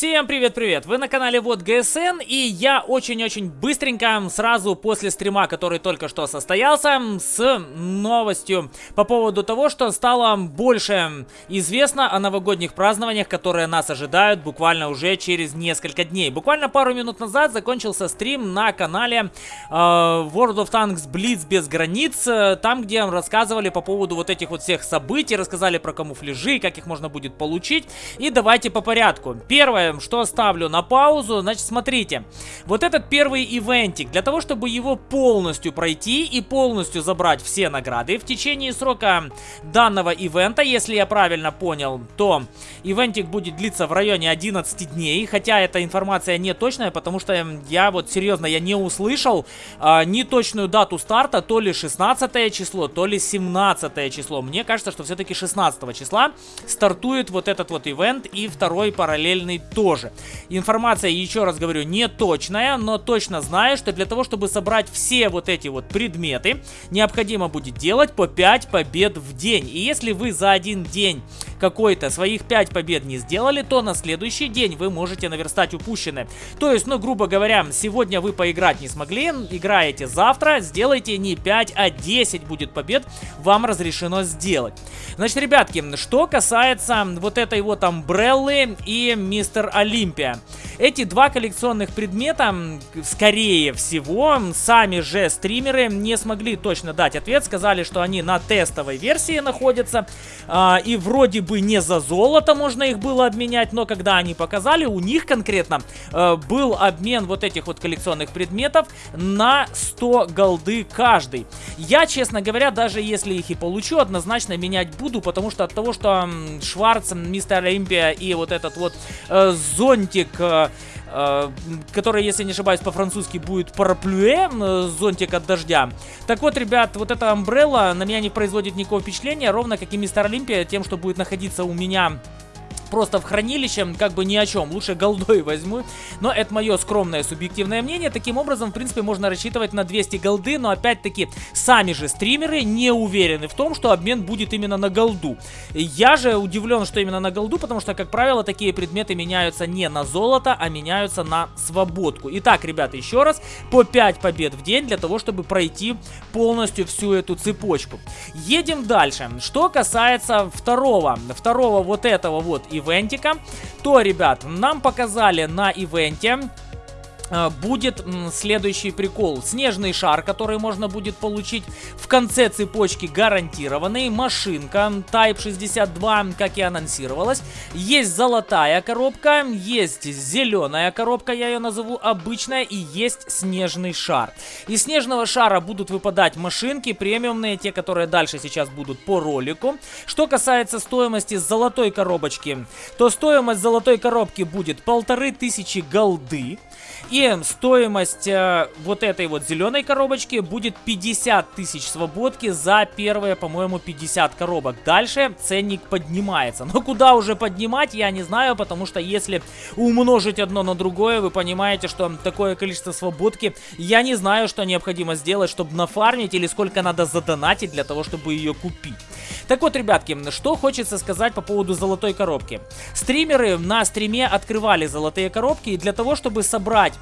Всем привет-привет! Вы на канале Вот ГСН и я очень-очень быстренько сразу после стрима, который только что состоялся, с новостью по поводу того, что стало больше известно о новогодних празднованиях, которые нас ожидают буквально уже через несколько дней. Буквально пару минут назад закончился стрим на канале э, World of Tanks Blitz без границ, э, там где рассказывали по поводу вот этих вот всех событий, рассказали про камуфляжи, как их можно будет получить. И давайте по порядку. Первое первое, что ставлю на паузу, значит, смотрите. Вот этот первый ивентик, для того, чтобы его полностью пройти и полностью забрать все награды, в течение срока данного ивента, если я правильно понял, то ивентик будет длиться в районе 11 дней, хотя эта информация не точная, потому что я вот серьезно, я не услышал а, ни точную дату старта, то ли 16 число, то ли 17 число. Мне кажется, что все-таки 16 числа стартует вот этот вот ивент и второй параллельный тоже. Информация, еще раз говорю, не точная, но точно знаю, что для того, чтобы собрать все вот эти вот предметы, необходимо будет делать по 5 побед в день. И если вы за один день какой-то своих 5 побед не сделали, то на следующий день вы можете наверстать упущенное. То есть, ну, грубо говоря, сегодня вы поиграть не смогли, играете завтра, сделайте не 5, а 10 будет побед, вам разрешено сделать. Значит, ребятки, что касается вот этой вот амбреллы и мистер Олимпия. Эти два коллекционных предмета, скорее всего, сами же стримеры не смогли точно дать ответ. Сказали, что они на тестовой версии находятся. Э, и вроде бы не за золото можно их было обменять, но когда они показали, у них конкретно э, был обмен вот этих вот коллекционных предметов на 100 голды каждый. Я, честно говоря, даже если их и получу, однозначно менять буду, потому что от того, что Шварц, Мистер Олимпия и вот этот вот э, зонтик... Э, Э, который, если не ошибаюсь, по-французски будет параплюэ, зонтик от дождя. Так вот, ребят, вот эта амбрелла на меня не производит никакого впечатления, ровно как и Мистер Олимпия, тем, что будет находиться у меня просто в хранилище, как бы ни о чем. Лучше голдой возьму. Но это мое скромное субъективное мнение. Таким образом, в принципе, можно рассчитывать на 200 голды. Но опять-таки, сами же стримеры не уверены в том, что обмен будет именно на голду. Я же удивлен, что именно на голду, потому что, как правило, такие предметы меняются не на золото, а меняются на свободку. Итак, ребята, еще раз, по 5 побед в день для того, чтобы пройти полностью всю эту цепочку. Едем дальше. Что касается второго, второго вот этого вот и ивентика, то, ребят, нам показали на ивенте будет следующий прикол. Снежный шар, который можно будет получить в конце цепочки гарантированный. Машинка Type 62, как и анонсировалось. Есть золотая коробка, есть зеленая коробка, я ее назову обычная, и есть снежный шар. Из снежного шара будут выпадать машинки премиумные, те, которые дальше сейчас будут по ролику. Что касается стоимости золотой коробочки, то стоимость золотой коробки будет полторы тысячи голды. И стоимость э, вот этой вот зеленой коробочки будет 50 тысяч свободки за первые, по-моему, 50 коробок. Дальше ценник поднимается. Но куда уже поднимать, я не знаю, потому что если умножить одно на другое, вы понимаете, что такое количество свободки, я не знаю, что необходимо сделать, чтобы нафармить или сколько надо задонатить для того, чтобы ее купить. Так вот, ребятки, что хочется сказать по поводу золотой коробки. Стримеры на стриме открывали золотые коробки, и для того, чтобы собрать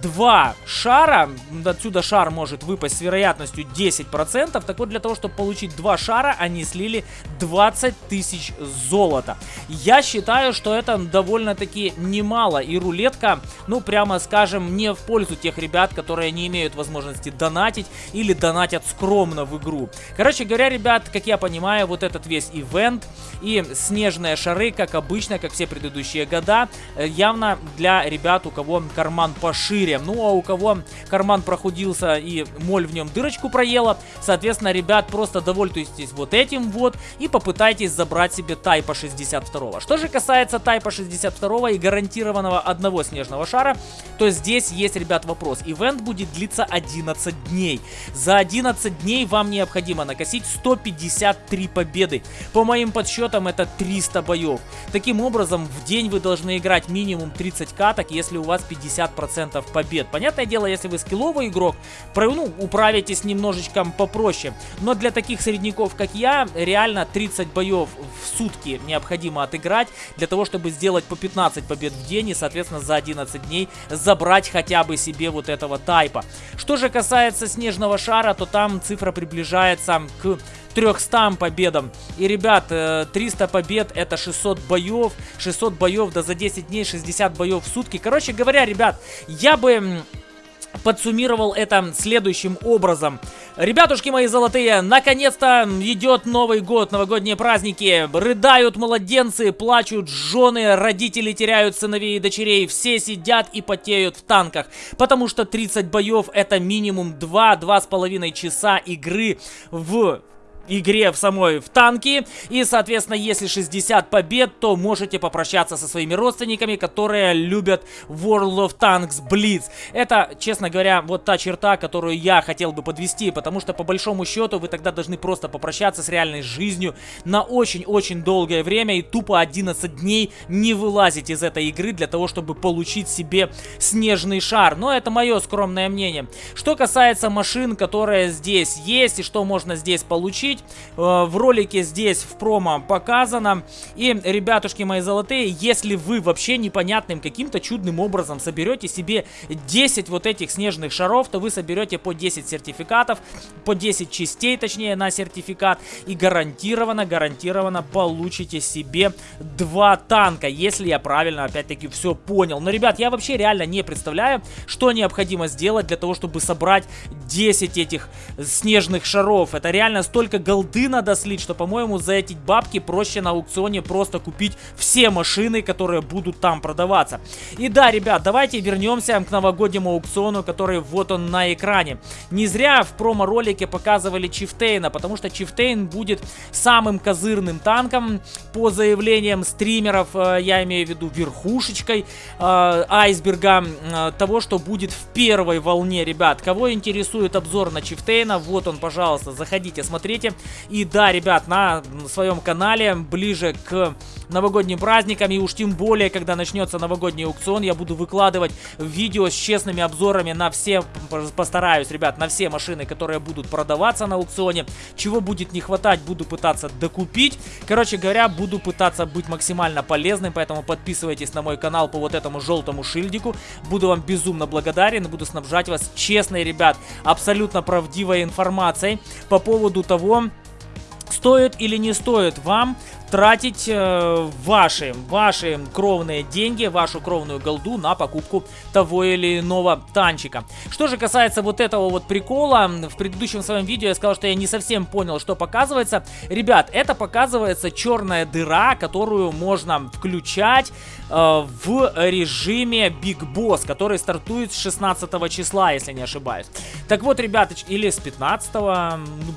два шара, отсюда шар может выпасть с вероятностью 10%, так вот для того, чтобы получить два шара, они слили 20 тысяч золота. Я считаю, что это довольно-таки немало, и рулетка, ну прямо скажем, не в пользу тех ребят, которые не имеют возможности донатить или донатят скромно в игру. Короче говоря, ребят, как я понимаю, вот этот весь ивент и снежные шары, как обычно, как все предыдущие года, э, явно для ребят, у кого карман пошире. Ну, а у кого карман прохудился и моль в нем дырочку проела, соответственно, ребят, просто довольствуйтесь вот этим вот и попытайтесь забрать себе Тайпа 62. Что же касается Тайпа 62 и гарантированного одного снежного шара, то здесь есть, ребят, вопрос. Ивент будет длиться 11 дней. За 11 дней вам необходимо накосить 153 победы. По моим подсчетам, это 300 боев. Таким образом, в день вы должны играть минимум 30 каток, если у вас 50% 50% побед. Понятное дело, если вы скилловый игрок, ну, управитесь немножечко попроще. Но для таких средняков, как я, реально 30 боев в сутки необходимо отыграть, для того, чтобы сделать по 15 побед в день и, соответственно, за 11 дней забрать хотя бы себе вот этого тайпа. Что же касается снежного шара, то там цифра приближается к 300 победам. И, ребят, 300 э, побед это 600 боев. 600 боев, да за 10 дней 60 боев в сутки. Короче говоря, ребят, я бы подсуммировал это следующим образом. Ребятушки мои золотые, наконец-то идет Новый год, новогодние праздники. Рыдают младенцы, плачут жены, родители теряют сыновей и дочерей. Все сидят и потеют в танках. Потому что 30 боев это минимум 2-2,5 часа игры в игре в самой в танки. И, соответственно, если 60 побед, то можете попрощаться со своими родственниками, которые любят World of Tanks Blitz. Это, честно говоря, вот та черта, которую я хотел бы подвести, потому что, по большому счету, вы тогда должны просто попрощаться с реальной жизнью на очень-очень долгое время и тупо 11 дней не вылазить из этой игры для того, чтобы получить себе снежный шар. Но это мое скромное мнение. Что касается машин, которые здесь есть и что можно здесь получить, получить. Э, в ролике здесь в промо показано. И, ребятушки мои золотые, если вы вообще непонятным каким-то чудным образом соберете себе 10 вот этих снежных шаров, то вы соберете по 10 сертификатов, по 10 частей, точнее, на сертификат. И гарантированно, гарантированно получите себе 2 танка, если я правильно, опять-таки, все понял. Но, ребят, я вообще реально не представляю, что необходимо сделать для того, чтобы собрать 10 этих снежных шаров. Это реально столько голды надо слить, что, по-моему, за эти бабки проще на аукционе просто купить все машины, которые будут там продаваться. И да, ребят, давайте вернемся к новогоднему аукциону, который вот он на экране. Не зря в промо-ролике показывали Чифтейна, потому что Чифтейн будет самым козырным танком по заявлениям стримеров, э, я имею в виду верхушечкой э, айсберга, э, того, что будет в первой волне, ребят. Кого интересует обзор на Чифтейна, вот он, пожалуйста, заходите, смотрите. И да, ребят, на своем канале ближе к новогодним праздникам и уж тем более, когда начнется новогодний аукцион, я буду выкладывать видео с честными обзорами на все, постараюсь, ребят, на все машины, которые будут продаваться на аукционе. Чего будет не хватать, буду пытаться докупить. Короче говоря, буду пытаться быть максимально полезным, поэтому подписывайтесь на мой канал по вот этому желтому шильдику. Буду вам безумно благодарен, буду снабжать вас честной, ребят, абсолютно правдивой информацией по поводу того, стоит или не стоит вам тратить э, ваши, ваши кровные деньги, вашу кровную голду на покупку того или иного танчика. Что же касается вот этого вот прикола, в предыдущем своем видео я сказал, что я не совсем понял, что показывается. Ребят, это показывается черная дыра, которую можно включать э, в режиме Big Boss, который стартует с 16 числа, если не ошибаюсь. Так вот, ребят, или с 15,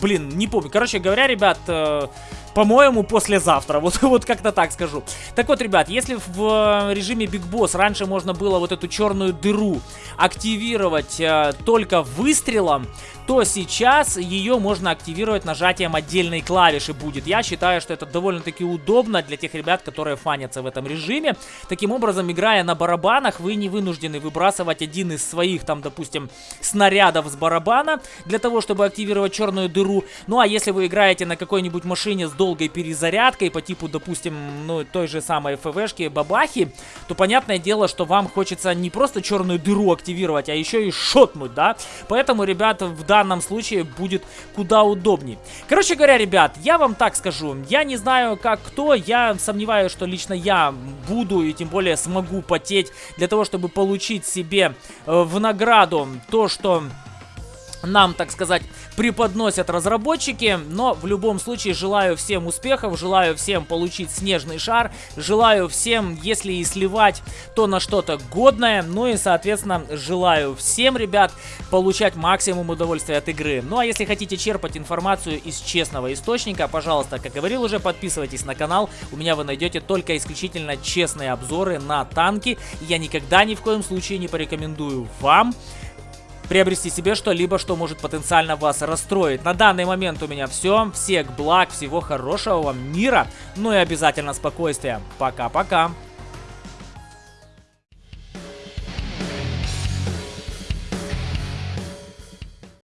блин, не помню. Короче говоря, ребят... Э, по-моему, послезавтра. Вот, вот как-то так скажу. Так вот, ребят, если в режиме Big Boss раньше можно было вот эту черную дыру активировать э, только выстрелом, то сейчас ее можно активировать нажатием отдельной клавиши будет. Я считаю, что это довольно-таки удобно для тех ребят, которые фанятся в этом режиме. Таким образом, играя на барабанах, вы не вынуждены выбрасывать один из своих, там, допустим, снарядов с барабана для того, чтобы активировать черную дыру. Ну, а если вы играете на какой-нибудь машине с долгой перезарядкой по типу, допустим, ну, той же самой ФВшки, бабахи, то понятное дело, что вам хочется не просто черную дыру активировать, а еще и шотнуть, да? Поэтому, ребята, в данном случае будет куда удобнее. Короче говоря, ребят, я вам так скажу. Я не знаю, как кто, я сомневаюсь, что лично я буду и тем более смогу потеть для того, чтобы получить себе э, в награду то, что нам, так сказать, преподносят разработчики. Но в любом случае желаю всем успехов, желаю всем получить снежный шар, желаю всем, если и сливать, то на что-то годное. Ну и, соответственно, желаю всем, ребят, получать максимум удовольствия от игры. Ну а если хотите черпать информацию из честного источника, пожалуйста, как говорил уже, подписывайтесь на канал. У меня вы найдете только исключительно честные обзоры на танки. Я никогда ни в коем случае не порекомендую вам приобрести себе что-либо, что может потенциально вас расстроить. На данный момент у меня все. Всех благ, всего хорошего вам мира, ну и обязательно спокойствия. Пока-пока.